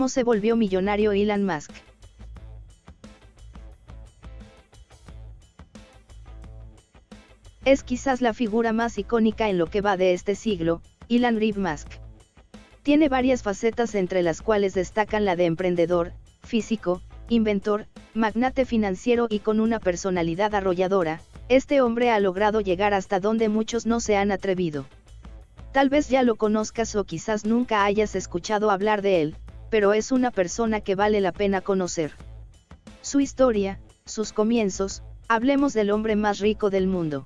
¿Cómo se volvió millonario Elon Musk? Es quizás la figura más icónica en lo que va de este siglo, Elon Reeve Musk. Tiene varias facetas entre las cuales destacan la de emprendedor, físico, inventor, magnate financiero y con una personalidad arrolladora, este hombre ha logrado llegar hasta donde muchos no se han atrevido. Tal vez ya lo conozcas o quizás nunca hayas escuchado hablar de él, pero es una persona que vale la pena conocer. Su historia, sus comienzos, hablemos del hombre más rico del mundo.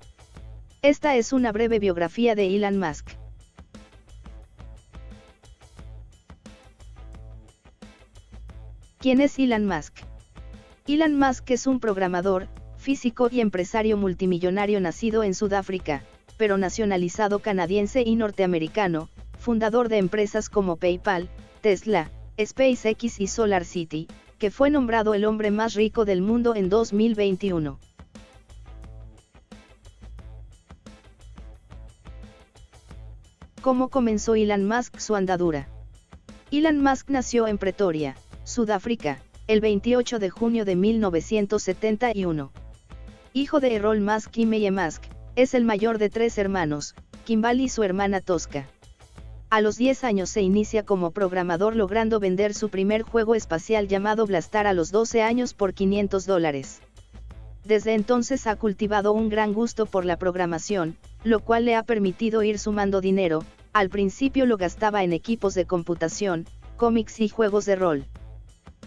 Esta es una breve biografía de Elon Musk. ¿Quién es Elon Musk? Elon Musk es un programador, físico y empresario multimillonario nacido en Sudáfrica, pero nacionalizado canadiense y norteamericano, fundador de empresas como PayPal, Tesla, SpaceX y SolarCity, que fue nombrado el hombre más rico del mundo en 2021. ¿Cómo comenzó Elon Musk su andadura? Elon Musk nació en Pretoria, Sudáfrica, el 28 de junio de 1971. Hijo de Errol Musk y Meye Musk, es el mayor de tres hermanos, Kimball y su hermana Tosca. A los 10 años se inicia como programador logrando vender su primer juego espacial llamado Blastar a los 12 años por 500 dólares. Desde entonces ha cultivado un gran gusto por la programación, lo cual le ha permitido ir sumando dinero, al principio lo gastaba en equipos de computación, cómics y juegos de rol.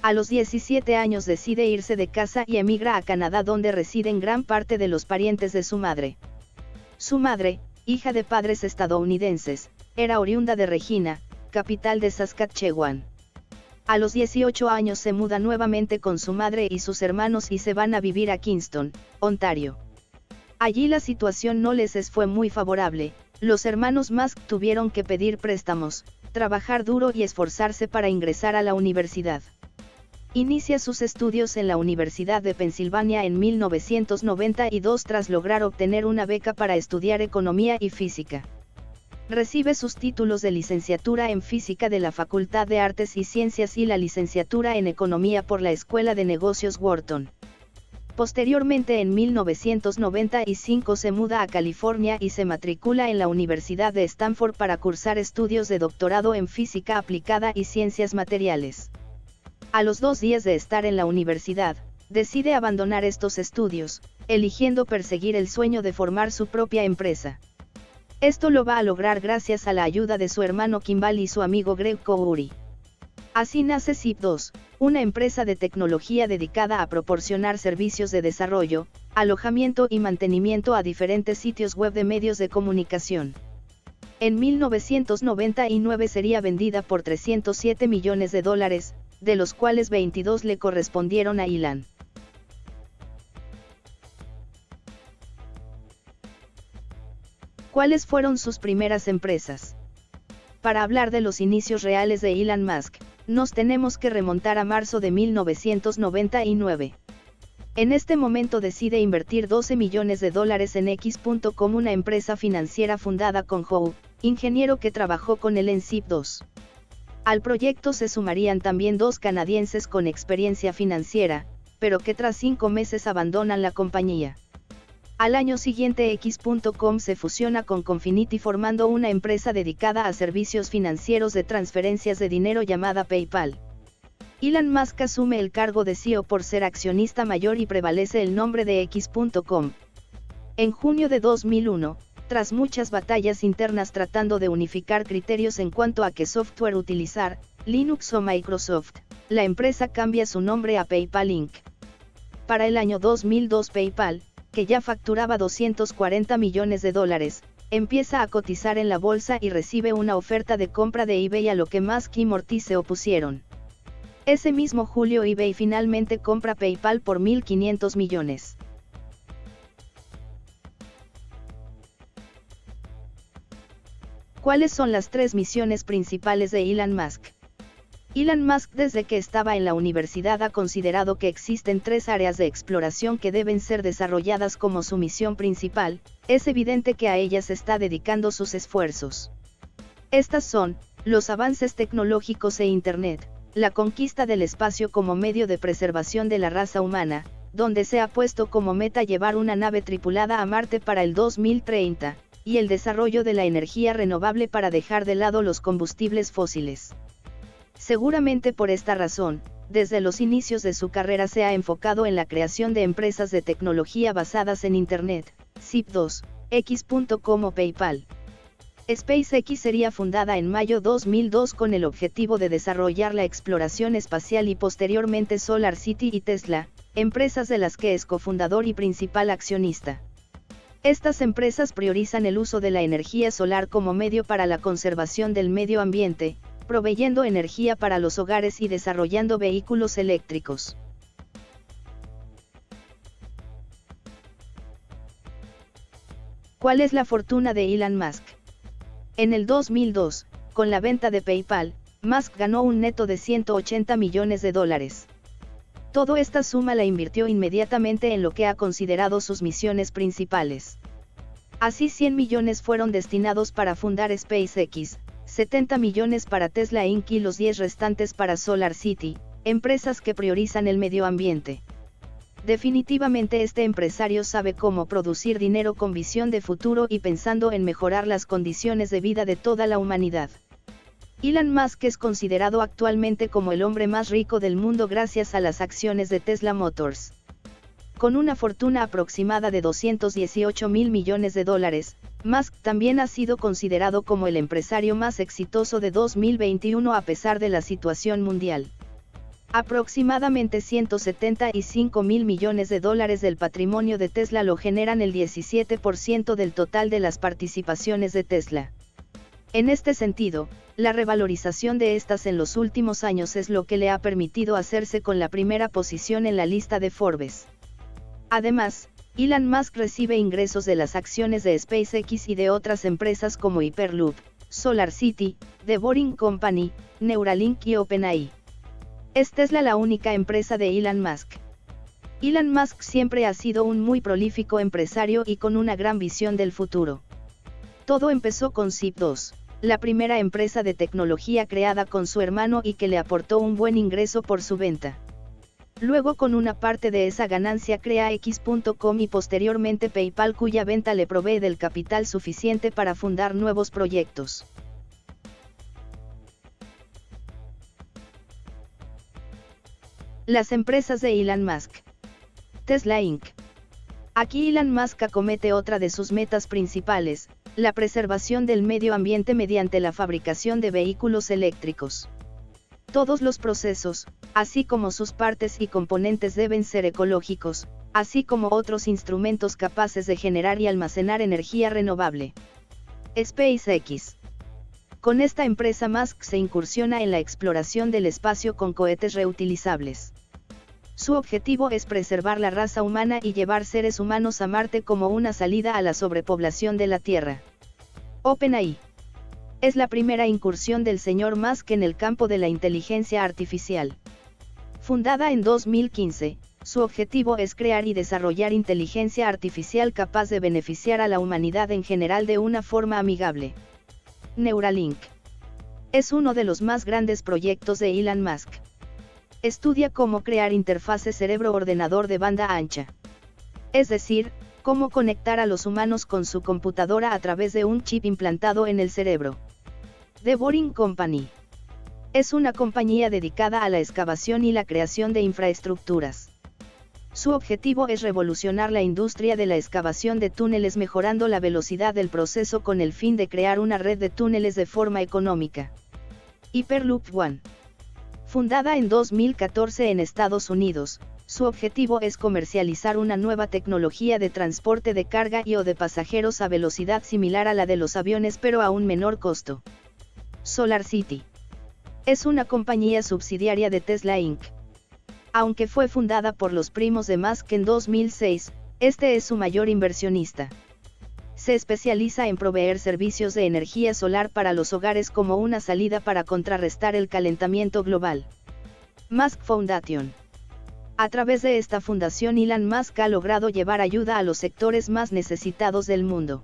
A los 17 años decide irse de casa y emigra a Canadá donde residen gran parte de los parientes de su madre. Su madre, hija de padres estadounidenses, era oriunda de Regina, capital de Saskatchewan. A los 18 años se muda nuevamente con su madre y sus hermanos y se van a vivir a Kingston, Ontario. Allí la situación no les fue muy favorable, los hermanos Musk tuvieron que pedir préstamos, trabajar duro y esforzarse para ingresar a la universidad. Inicia sus estudios en la Universidad de Pensilvania en 1992 tras lograr obtener una beca para estudiar economía y física. Recibe sus títulos de licenciatura en Física de la Facultad de Artes y Ciencias y la licenciatura en Economía por la Escuela de Negocios Wharton. Posteriormente en 1995 se muda a California y se matricula en la Universidad de Stanford para cursar estudios de doctorado en Física Aplicada y Ciencias Materiales. A los dos días de estar en la universidad, decide abandonar estos estudios, eligiendo perseguir el sueño de formar su propia empresa. Esto lo va a lograr gracias a la ayuda de su hermano Kimball y su amigo Greg Kouri. Así nace Zip2, una empresa de tecnología dedicada a proporcionar servicios de desarrollo, alojamiento y mantenimiento a diferentes sitios web de medios de comunicación. En 1999 sería vendida por 307 millones de dólares, de los cuales 22 le correspondieron a Ilan. ¿Cuáles fueron sus primeras empresas? Para hablar de los inicios reales de Elon Musk, nos tenemos que remontar a marzo de 1999. En este momento decide invertir 12 millones de dólares en X.com, una empresa financiera fundada con Howe, ingeniero que trabajó con él en ZIP2. Al proyecto se sumarían también dos canadienses con experiencia financiera, pero que tras cinco meses abandonan la compañía. Al año siguiente X.com se fusiona con Confinity formando una empresa dedicada a servicios financieros de transferencias de dinero llamada PayPal. Elon Musk asume el cargo de CEO por ser accionista mayor y prevalece el nombre de X.com. En junio de 2001, tras muchas batallas internas tratando de unificar criterios en cuanto a qué software utilizar, Linux o Microsoft, la empresa cambia su nombre a PayPal Inc. Para el año 2002 PayPal, que ya facturaba 240 millones de dólares, empieza a cotizar en la bolsa y recibe una oferta de compra de eBay a lo que Musk y Morty se opusieron. Ese mismo julio eBay finalmente compra PayPal por 1.500 millones. ¿Cuáles son las tres misiones principales de Elon Musk? Elon Musk desde que estaba en la universidad ha considerado que existen tres áreas de exploración que deben ser desarrolladas como su misión principal, es evidente que a ellas está dedicando sus esfuerzos. Estas son, los avances tecnológicos e Internet, la conquista del espacio como medio de preservación de la raza humana, donde se ha puesto como meta llevar una nave tripulada a Marte para el 2030, y el desarrollo de la energía renovable para dejar de lado los combustibles fósiles. Seguramente por esta razón, desde los inicios de su carrera se ha enfocado en la creación de empresas de tecnología basadas en Internet, SIP2, X.com o PayPal. SpaceX sería fundada en mayo 2002 con el objetivo de desarrollar la exploración espacial y posteriormente Solar City y Tesla, empresas de las que es cofundador y principal accionista. Estas empresas priorizan el uso de la energía solar como medio para la conservación del medio ambiente, proveyendo energía para los hogares y desarrollando vehículos eléctricos. ¿Cuál es la fortuna de Elon Musk? En el 2002, con la venta de PayPal, Musk ganó un neto de 180 millones de dólares. Todo esta suma la invirtió inmediatamente en lo que ha considerado sus misiones principales. Así 100 millones fueron destinados para fundar SpaceX, 70 millones para Tesla Inc. y los 10 restantes para Solar City, empresas que priorizan el medio ambiente. Definitivamente este empresario sabe cómo producir dinero con visión de futuro y pensando en mejorar las condiciones de vida de toda la humanidad. Elon Musk es considerado actualmente como el hombre más rico del mundo gracias a las acciones de Tesla Motors. Con una fortuna aproximada de 218 mil millones de dólares, Musk también ha sido considerado como el empresario más exitoso de 2021 a pesar de la situación mundial. Aproximadamente 175 mil millones de dólares del patrimonio de Tesla lo generan el 17% del total de las participaciones de Tesla. En este sentido, la revalorización de estas en los últimos años es lo que le ha permitido hacerse con la primera posición en la lista de Forbes. Además, Elon Musk recibe ingresos de las acciones de SpaceX y de otras empresas como Hyperloop, Solar City, The Boring Company, Neuralink y OpenAI. ¿Es Tesla la única empresa de Elon Musk? Elon Musk siempre ha sido un muy prolífico empresario y con una gran visión del futuro. Todo empezó con Zip2, la primera empresa de tecnología creada con su hermano y que le aportó un buen ingreso por su venta. Luego con una parte de esa ganancia crea X.com y posteriormente PayPal cuya venta le provee del capital suficiente para fundar nuevos proyectos. Las empresas de Elon Musk. Tesla Inc. Aquí Elon Musk acomete otra de sus metas principales, la preservación del medio ambiente mediante la fabricación de vehículos eléctricos. Todos los procesos, así como sus partes y componentes deben ser ecológicos, así como otros instrumentos capaces de generar y almacenar energía renovable. SpaceX. Con esta empresa Musk se incursiona en la exploración del espacio con cohetes reutilizables. Su objetivo es preservar la raza humana y llevar seres humanos a Marte como una salida a la sobrepoblación de la Tierra. OpenAI. Es la primera incursión del señor Musk en el campo de la inteligencia artificial. Fundada en 2015, su objetivo es crear y desarrollar inteligencia artificial capaz de beneficiar a la humanidad en general de una forma amigable. Neuralink. Es uno de los más grandes proyectos de Elon Musk. Estudia cómo crear interfaces cerebro-ordenador de banda ancha. Es decir, cómo conectar a los humanos con su computadora a través de un chip implantado en el cerebro. The Boring Company. Es una compañía dedicada a la excavación y la creación de infraestructuras. Su objetivo es revolucionar la industria de la excavación de túneles mejorando la velocidad del proceso con el fin de crear una red de túneles de forma económica. Hyperloop One. Fundada en 2014 en Estados Unidos, su objetivo es comercializar una nueva tecnología de transporte de carga y o de pasajeros a velocidad similar a la de los aviones pero a un menor costo. Solar City. Es una compañía subsidiaria de Tesla Inc. Aunque fue fundada por los primos de Musk en 2006, este es su mayor inversionista se especializa en proveer servicios de energía solar para los hogares como una salida para contrarrestar el calentamiento global. Musk Foundation. A través de esta fundación Elon Musk ha logrado llevar ayuda a los sectores más necesitados del mundo.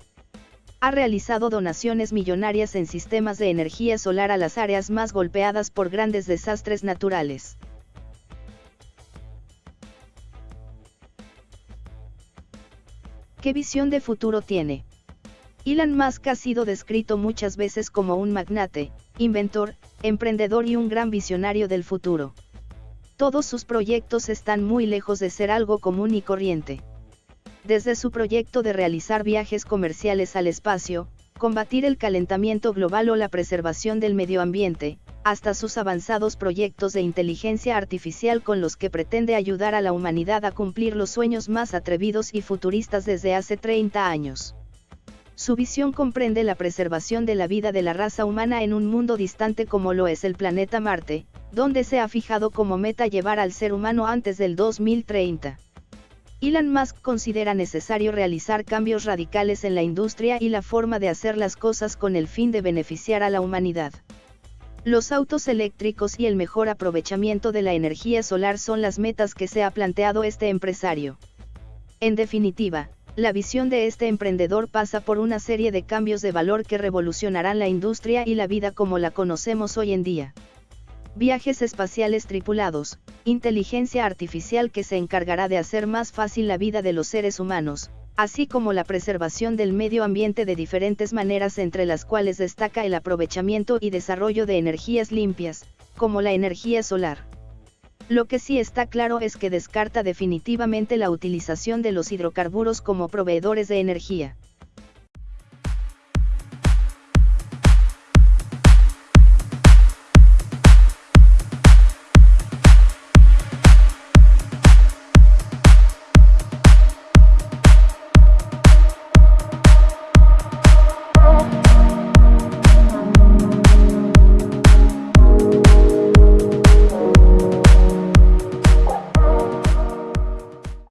ha realizado donaciones millonarias en sistemas de energía solar a las áreas más golpeadas por grandes desastres naturales. ¿Qué visión de futuro tiene? Elon Musk ha sido descrito muchas veces como un magnate, inventor, emprendedor y un gran visionario del futuro. Todos sus proyectos están muy lejos de ser algo común y corriente. Desde su proyecto de realizar viajes comerciales al espacio, combatir el calentamiento global o la preservación del medio ambiente, hasta sus avanzados proyectos de inteligencia artificial con los que pretende ayudar a la humanidad a cumplir los sueños más atrevidos y futuristas desde hace 30 años. Su visión comprende la preservación de la vida de la raza humana en un mundo distante como lo es el planeta Marte, donde se ha fijado como meta llevar al ser humano antes del 2030. Elon Musk considera necesario realizar cambios radicales en la industria y la forma de hacer las cosas con el fin de beneficiar a la humanidad. Los autos eléctricos y el mejor aprovechamiento de la energía solar son las metas que se ha planteado este empresario. En definitiva, la visión de este emprendedor pasa por una serie de cambios de valor que revolucionarán la industria y la vida como la conocemos hoy en día viajes espaciales tripulados, inteligencia artificial que se encargará de hacer más fácil la vida de los seres humanos, así como la preservación del medio ambiente de diferentes maneras entre las cuales destaca el aprovechamiento y desarrollo de energías limpias, como la energía solar. Lo que sí está claro es que descarta definitivamente la utilización de los hidrocarburos como proveedores de energía.